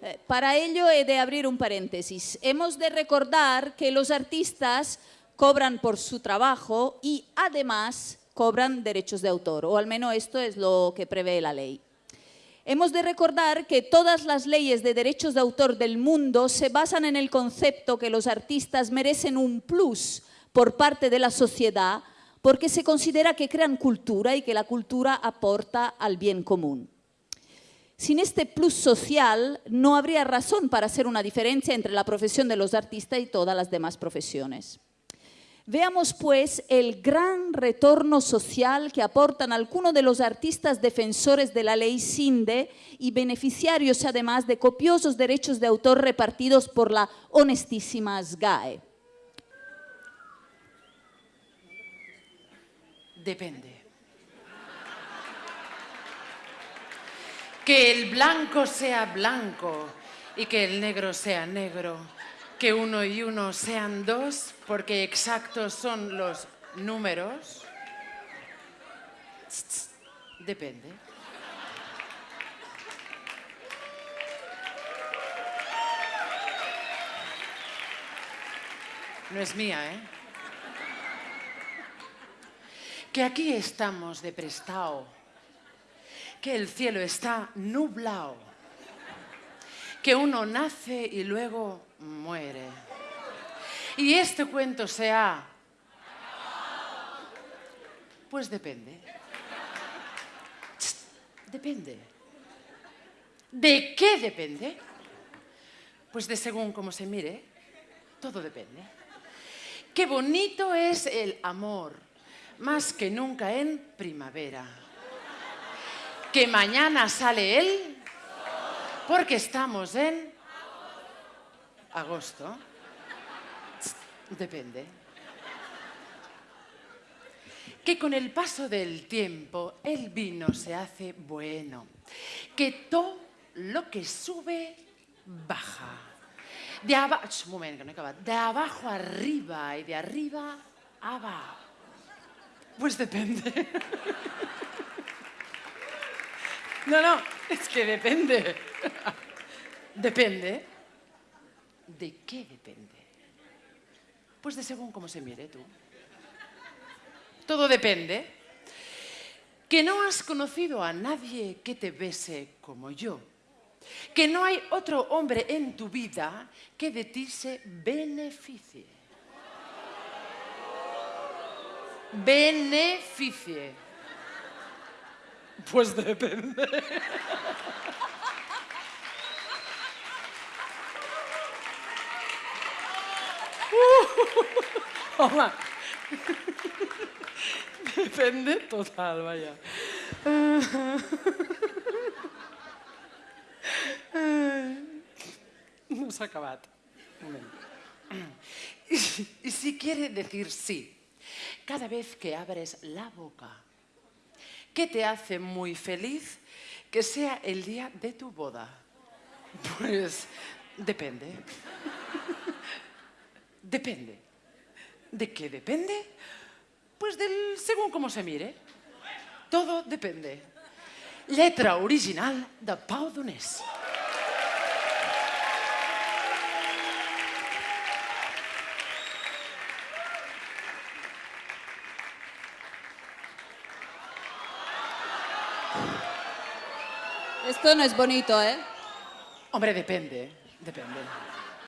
Eh, Para ello he de abrir un paréntesis. Hemos de recordar que los artistas cobran por su trabajo y además cobran derechos de autor, o al menos esto es lo que prevé la ley. Hemos de recordar que todas las leyes de derechos de autor del mundo se basan en el concepto que los artistas merecen un plus por parte de la sociedad porque se considera que crean cultura y que la cultura aporta al bien común. Sin este plus social no habría razón para hacer una diferencia entre la profesión de los artistas y todas las demás profesiones. Veamos pues el gran retorno social que aportan algunos de los artistas defensores de la ley SINDE y beneficiarios además de copiosos derechos de autor repartidos por la honestísima SGAE. Depende. Que el blanco sea blanco y que el negro sea negro. Que uno y uno sean dos porque exactos son los números. Depende. No es mía, ¿eh? Que aquí estamos de prestao. Que el cielo está nublado. Que uno nace y luego muere. Y este cuento se ha... Pues depende. Depende. ¿De qué depende? Pues de según cómo se mire, todo depende. Qué bonito es el amor, más que nunca en primavera. Que mañana sale él, porque estamos en agosto. Depende. Que con el paso del tiempo el vino se hace bueno. Que todo lo que sube, baja. De. De abajo arriba y de arriba abajo. Pues depende. No, no, es que depende. Depende. ¿De qué depende? Pues de según cómo se mire tú. Todo depende. Que no has conocido a nadie que te bese como yo. Que no hay otro hombre en tu vida que de ti se beneficie. Beneficie. Pues depende. Home, depende total, vaja. No s'ha acabat. Y si quiere decir sí, cada vez que abres la boca, ¿qué te hace muy feliz que sea el día de tu boda? Pues depende. Depende. ¿De qué depende? Pues del según cómo se mire. Todo depende. Letra original de Pau Donés. Esto no es bonito, ¿eh? Hombre, depende, depende.